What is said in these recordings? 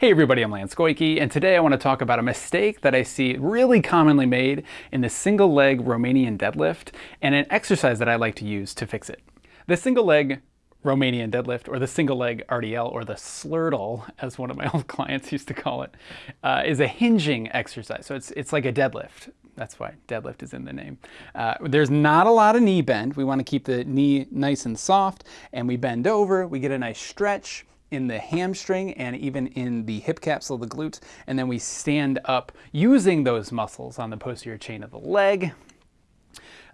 Hey everybody, I'm Lance Goyke, and today I want to talk about a mistake that I see really commonly made in the single leg Romanian deadlift and an exercise that I like to use to fix it. The single leg Romanian deadlift, or the single leg RDL, or the slurtle, as one of my old clients used to call it, uh, is a hinging exercise. So it's, it's like a deadlift. That's why deadlift is in the name. Uh, there's not a lot of knee bend. We want to keep the knee nice and soft, and we bend over, we get a nice stretch, in the hamstring and even in the hip capsule of the glutes. And then we stand up using those muscles on the posterior chain of the leg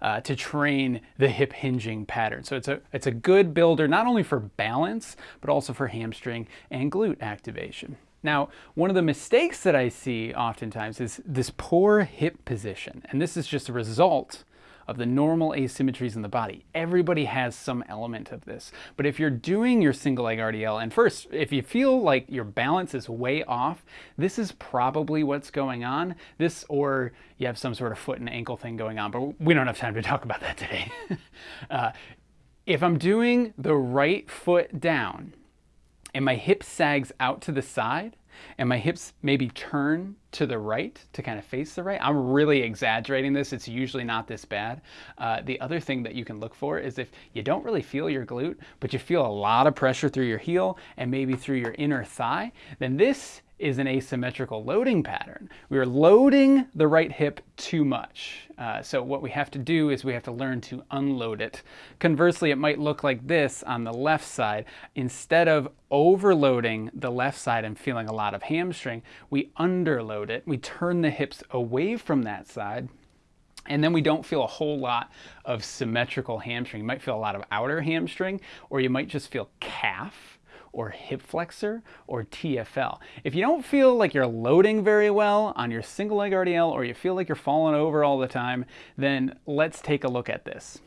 uh, to train the hip hinging pattern. So it's a, it's a good builder, not only for balance, but also for hamstring and glute activation. Now, one of the mistakes that I see oftentimes is this poor hip position. And this is just a result of the normal asymmetries in the body. Everybody has some element of this. But if you're doing your single leg RDL, and first, if you feel like your balance is way off, this is probably what's going on. This, or you have some sort of foot and ankle thing going on, but we don't have time to talk about that today. uh, if I'm doing the right foot down and my hip sags out to the side, and my hips maybe turn to the right to kind of face the right. I'm really exaggerating this. It's usually not this bad. Uh, the other thing that you can look for is if you don't really feel your glute, but you feel a lot of pressure through your heel and maybe through your inner thigh, then this is an asymmetrical loading pattern. We are loading the right hip too much. Uh, so what we have to do is we have to learn to unload it. Conversely, it might look like this on the left side. Instead of overloading the left side and feeling a lot of hamstring, we underload it. We turn the hips away from that side and then we don't feel a whole lot of symmetrical hamstring. You might feel a lot of outer hamstring, or you might just feel calf or hip flexor or TFL. If you don't feel like you're loading very well on your single leg RDL or you feel like you're falling over all the time, then let's take a look at this.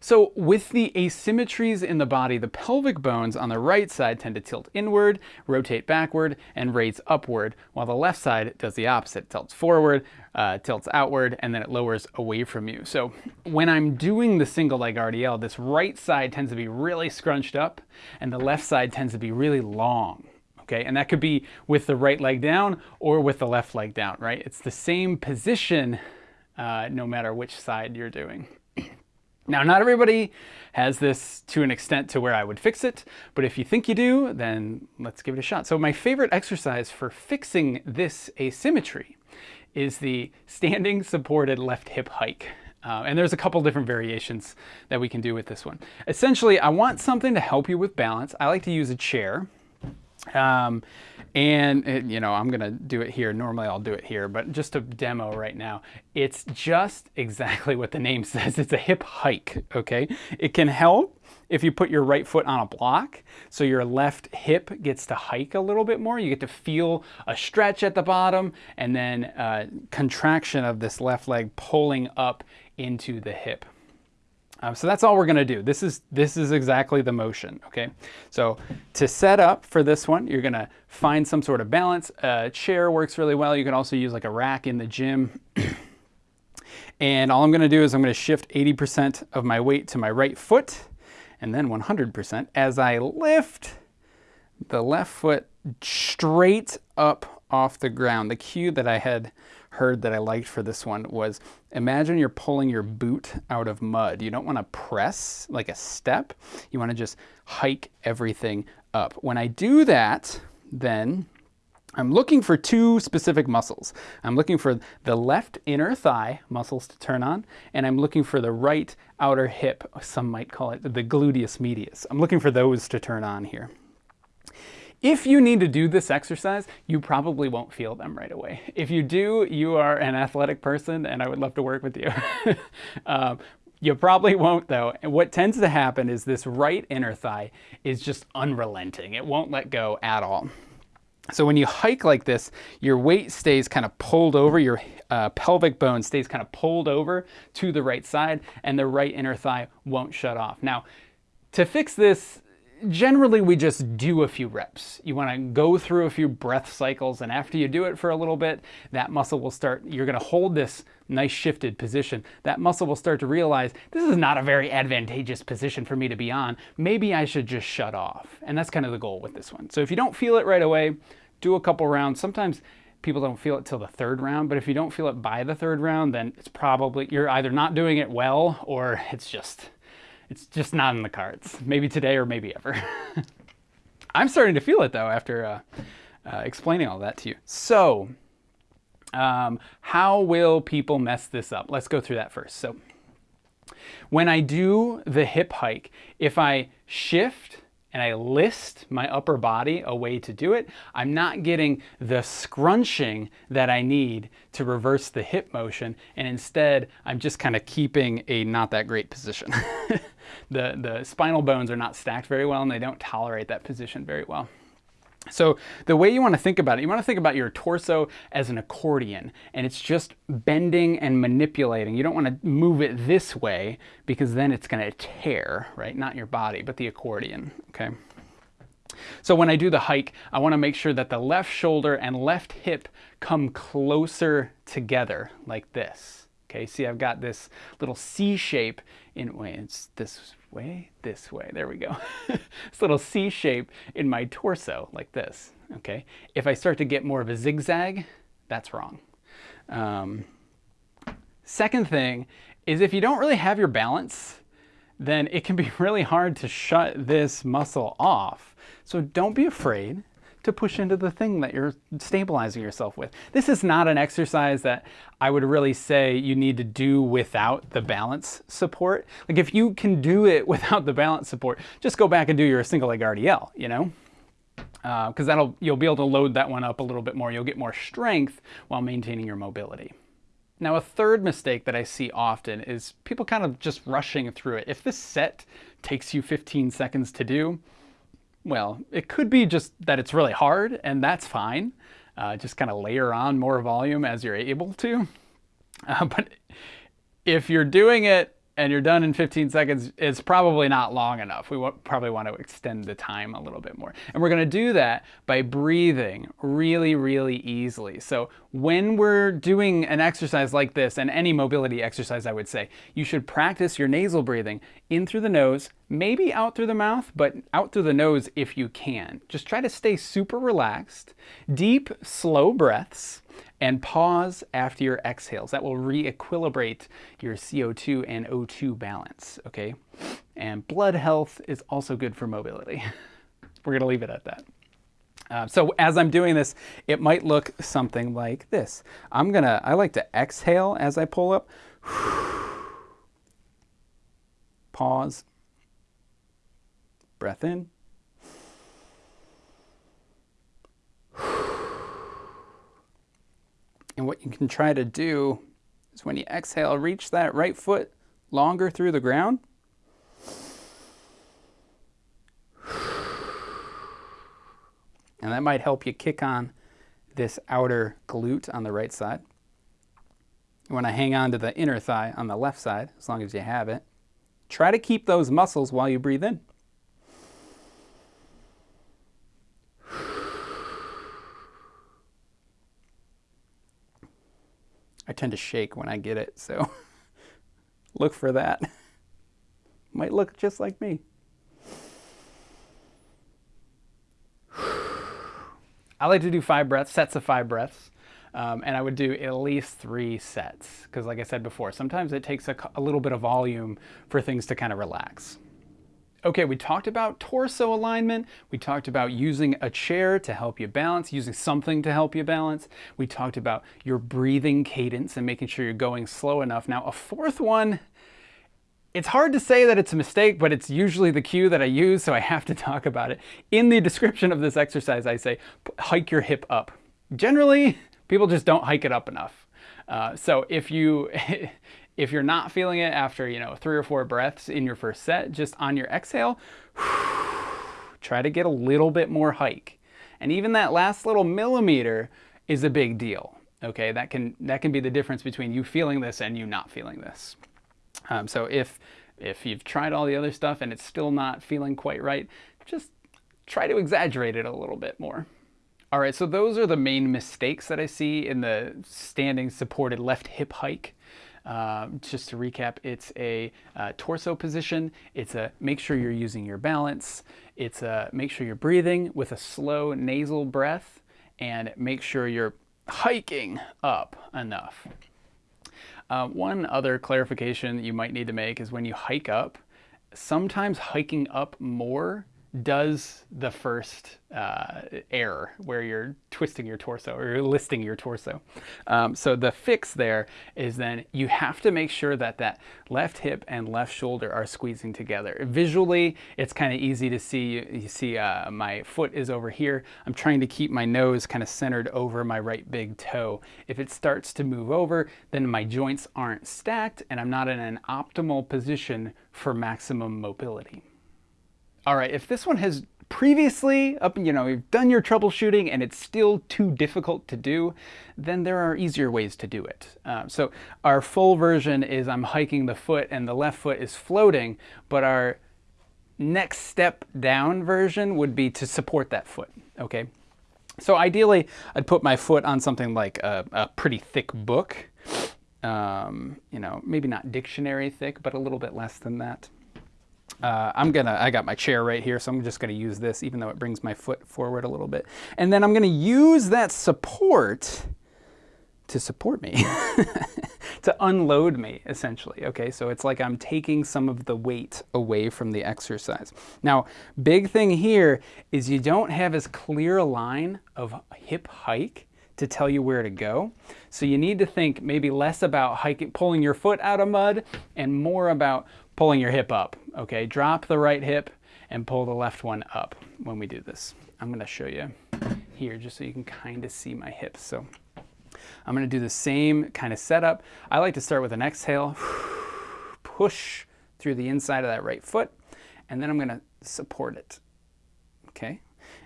So with the asymmetries in the body, the pelvic bones on the right side tend to tilt inward, rotate backward, and raise upward, while the left side does the opposite. Tilts forward, uh, tilts outward, and then it lowers away from you. So when I'm doing the single leg RDL, this right side tends to be really scrunched up, and the left side tends to be really long. Okay, and that could be with the right leg down or with the left leg down, right? It's the same position uh, no matter which side you're doing. Now, not everybody has this to an extent to where I would fix it, but if you think you do, then let's give it a shot. So my favorite exercise for fixing this asymmetry is the standing supported left hip hike. Uh, and there's a couple different variations that we can do with this one. Essentially, I want something to help you with balance. I like to use a chair. Um, and it, you know, I'm gonna do it here. Normally I'll do it here, but just a demo right now, it's just exactly what the name says. It's a hip hike, okay? It can help if you put your right foot on a block, so your left hip gets to hike a little bit more. You get to feel a stretch at the bottom and then uh, contraction of this left leg pulling up into the hip. Um, so that's all we're gonna do. This is, this is exactly the motion, okay? So to set up for this one, you're gonna find some sort of balance. A chair works really well. You can also use like a rack in the gym. and all I'm gonna do is I'm gonna shift 80% of my weight to my right foot and then 100% as I lift the left foot straight up off the ground. The cue that I had heard that I liked for this one was imagine you're pulling your boot out of mud. You don't want to press like a step. You want to just hike everything up. When I do that, then I'm looking for two specific muscles. I'm looking for the left inner thigh muscles to turn on, and I'm looking for the right outer hip, some might call it the gluteus medius. I'm looking for those to turn on here. If you need to do this exercise, you probably won't feel them right away. If you do, you are an athletic person and I would love to work with you. um, you probably won't though. And what tends to happen is this right inner thigh is just unrelenting. It won't let go at all. So when you hike like this, your weight stays kind of pulled over, your uh, pelvic bone stays kind of pulled over to the right side, and the right inner thigh won't shut off. Now, to fix this, generally we just do a few reps. You want to go through a few breath cycles and after you do it for a little bit, that muscle will start, you're going to hold this nice shifted position. That muscle will start to realize this is not a very advantageous position for me to be on. Maybe I should just shut off. And that's kind of the goal with this one. So if you don't feel it right away, do a couple rounds. Sometimes people don't feel it till the third round, but if you don't feel it by the third round, then it's probably, you're either not doing it well or it's just, it's just not in the cards. Maybe today or maybe ever. I'm starting to feel it though after uh, uh, explaining all that to you. So, um, how will people mess this up? Let's go through that first. So, when I do the hip hike, if I shift and I list my upper body a way to do it, I'm not getting the scrunching that I need to reverse the hip motion, and instead I'm just kind of keeping a not that great position. the, the spinal bones are not stacked very well and they don't tolerate that position very well. So the way you want to think about it, you want to think about your torso as an accordion and it's just bending and manipulating. You don't want to move it this way because then it's going to tear, right? Not your body, but the accordion, okay? So when I do the hike, I want to make sure that the left shoulder and left hip come closer together like this. Okay, see I've got this little C shape in, wait, it's this way, this way, there we go. this little C shape in my torso, like this, okay? If I start to get more of a zigzag, that's wrong. Um, second thing is if you don't really have your balance, then it can be really hard to shut this muscle off. So don't be afraid to push into the thing that you're stabilizing yourself with. This is not an exercise that I would really say you need to do without the balance support. Like if you can do it without the balance support, just go back and do your single leg RDL, you know? Because uh, that'll you'll be able to load that one up a little bit more. You'll get more strength while maintaining your mobility. Now a third mistake that I see often is people kind of just rushing through it. If this set takes you 15 seconds to do, well, it could be just that it's really hard, and that's fine. Uh, just kind of layer on more volume as you're able to. Uh, but if you're doing it and you're done in 15 seconds, it's probably not long enough. We probably want to extend the time a little bit more. And we're going to do that by breathing really, really easily. So when we're doing an exercise like this, and any mobility exercise, I would say, you should practice your nasal breathing in through the nose, maybe out through the mouth, but out through the nose if you can. Just try to stay super relaxed, deep, slow breaths, and pause after your exhales. That will re-equilibrate your CO2 and O2 balance, okay? And blood health is also good for mobility. We're gonna leave it at that. Uh, so as I'm doing this, it might look something like this. I'm gonna, I like to exhale as I pull up. Pause. Breath in. And what you can try to do is when you exhale, reach that right foot longer through the ground. And that might help you kick on this outer glute on the right side. You want to hang on to the inner thigh on the left side, as long as you have it. Try to keep those muscles while you breathe in. I tend to shake when I get it, so look for that. Might look just like me. I like to do five breaths, sets of five breaths. Um, and I would do at least three sets because like I said before, sometimes it takes a, a little bit of volume for things to kind of relax. Okay, we talked about torso alignment. We talked about using a chair to help you balance, using something to help you balance. We talked about your breathing cadence and making sure you're going slow enough. Now, a fourth one, it's hard to say that it's a mistake, but it's usually the cue that I use, so I have to talk about it. In the description of this exercise, I say, hike your hip up. Generally, people just don't hike it up enough. Uh, so if you If you're not feeling it after, you know, three or four breaths in your first set, just on your exhale, try to get a little bit more hike. And even that last little millimeter is a big deal. Okay, that can that can be the difference between you feeling this and you not feeling this. Um, so if if you've tried all the other stuff and it's still not feeling quite right, just try to exaggerate it a little bit more. All right, so those are the main mistakes that I see in the standing supported left hip hike. Um, just to recap, it's a uh, torso position. It's a make sure you're using your balance. It's a make sure you're breathing with a slow nasal breath and make sure you're hiking up enough. Uh, one other clarification you might need to make is when you hike up, sometimes hiking up more does the first uh, error where you're twisting your torso or you're listing your torso. Um, so the fix there is then you have to make sure that that left hip and left shoulder are squeezing together. Visually, it's kind of easy to see. You see uh, my foot is over here. I'm trying to keep my nose kind of centered over my right big toe. If it starts to move over, then my joints aren't stacked and I'm not in an optimal position for maximum mobility. All right, if this one has previously, up, you know, you've done your troubleshooting and it's still too difficult to do, then there are easier ways to do it. Um, so our full version is I'm hiking the foot and the left foot is floating, but our next step down version would be to support that foot, okay? So ideally, I'd put my foot on something like a, a pretty thick book, um, you know, maybe not dictionary thick, but a little bit less than that. Uh, I'm gonna, I got my chair right here, so I'm just gonna use this even though it brings my foot forward a little bit. And then I'm gonna use that support to support me, to unload me essentially, okay? So it's like I'm taking some of the weight away from the exercise. Now, big thing here is you don't have as clear a line of hip hike to tell you where to go. So you need to think maybe less about hiking, pulling your foot out of mud and more about pulling your hip up, okay? Drop the right hip and pull the left one up when we do this. I'm gonna show you here just so you can kind of see my hips. So I'm gonna do the same kind of setup. I like to start with an exhale, push through the inside of that right foot, and then I'm gonna support it, okay?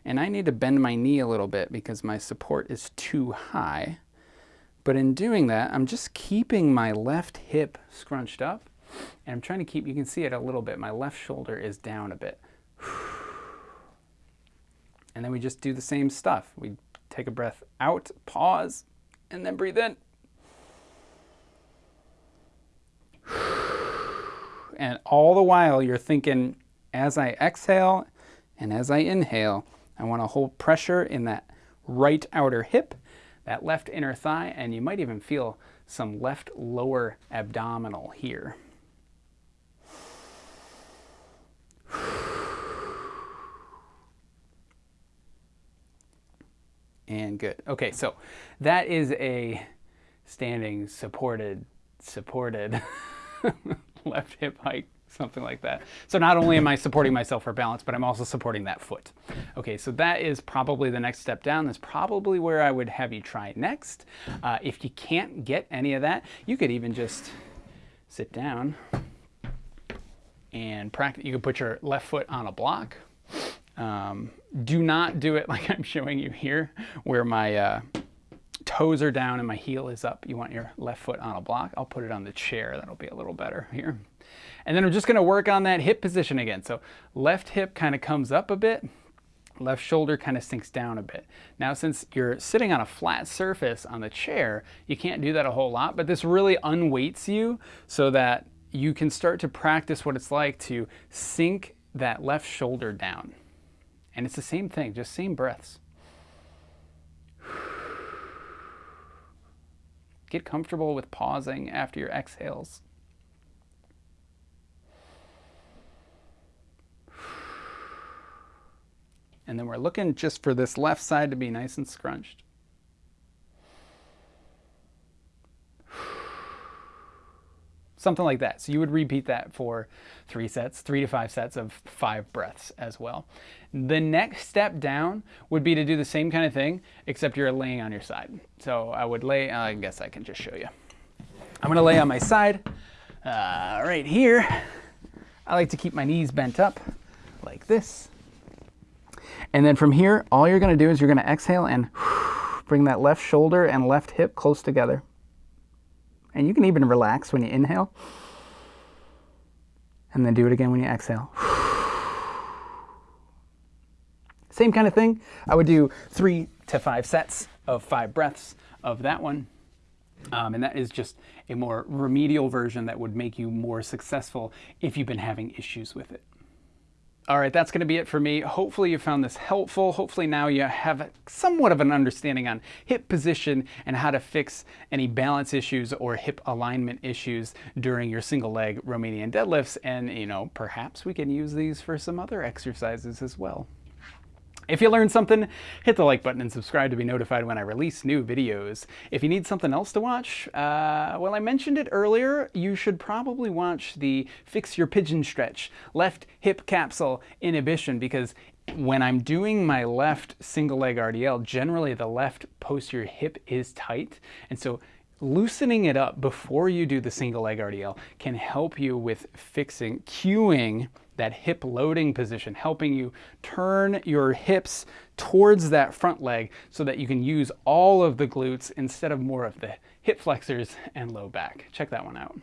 And I need to bend my knee a little bit because my support is too high. But in doing that, I'm just keeping my left hip scrunched up and I'm trying to keep, you can see it a little bit, my left shoulder is down a bit. And then we just do the same stuff. We take a breath out, pause, and then breathe in. And all the while you're thinking, as I exhale and as I inhale, I want to hold pressure in that right outer hip, that left inner thigh, and you might even feel some left lower abdominal here. And good. Okay, so that is a standing supported, supported left hip hike, something like that. So not only am I supporting myself for balance, but I'm also supporting that foot. Okay, so that is probably the next step down. That's probably where I would have you try next. Uh, if you can't get any of that, you could even just sit down and practice. You could put your left foot on a block um, do not do it like I'm showing you here, where my uh, toes are down and my heel is up. You want your left foot on a block. I'll put it on the chair. That'll be a little better here. And then I'm just going to work on that hip position again. So left hip kind of comes up a bit. Left shoulder kind of sinks down a bit. Now, since you're sitting on a flat surface on the chair, you can't do that a whole lot, but this really unweights you so that you can start to practice what it's like to sink that left shoulder down. And it's the same thing, just same breaths. Get comfortable with pausing after your exhales. And then we're looking just for this left side to be nice and scrunched. Something like that. So you would repeat that for three sets, three to five sets of five breaths as well. The next step down would be to do the same kind of thing, except you're laying on your side. So I would lay, I guess I can just show you. I'm gonna lay on my side, uh, right here. I like to keep my knees bent up like this. And then from here, all you're gonna do is you're gonna exhale and bring that left shoulder and left hip close together. And you can even relax when you inhale. And then do it again when you exhale. Same kind of thing. I would do three to five sets of five breaths of that one. Um, and that is just a more remedial version that would make you more successful if you've been having issues with it. All right, that's going to be it for me. Hopefully you found this helpful. Hopefully now you have somewhat of an understanding on hip position and how to fix any balance issues or hip alignment issues during your single leg Romanian deadlifts. And, you know, perhaps we can use these for some other exercises as well. If you learned something, hit the like button and subscribe to be notified when I release new videos. If you need something else to watch, uh, well, I mentioned it earlier, you should probably watch the Fix Your Pigeon Stretch left hip capsule inhibition because when I'm doing my left single leg RDL, generally the left posterior hip is tight. And so loosening it up before you do the single leg RDL can help you with fixing, cueing that hip loading position, helping you turn your hips towards that front leg so that you can use all of the glutes instead of more of the hip flexors and low back. Check that one out.